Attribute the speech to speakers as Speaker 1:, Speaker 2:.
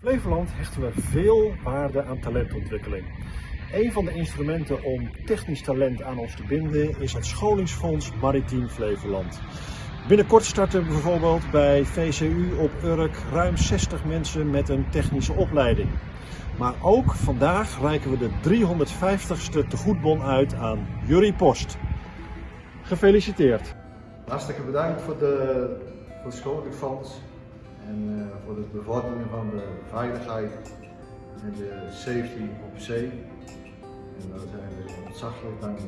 Speaker 1: Flevoland hechten we veel waarde aan talentontwikkeling. Een van de instrumenten om technisch talent aan ons te binden is het scholingsfonds Maritiem Flevoland. Binnenkort starten bijvoorbeeld bij VCU op Urk ruim 60 mensen met een technische opleiding. Maar ook vandaag reiken we de 350ste tegoedbon uit aan Jurie Post. Gefeliciteerd!
Speaker 2: Hartstikke bedankt voor de, voor het scholingsfonds en uh, voor het bevorderen van de veiligheid en de safety op zee. En daar zijn we ontzaglijk dankbaar.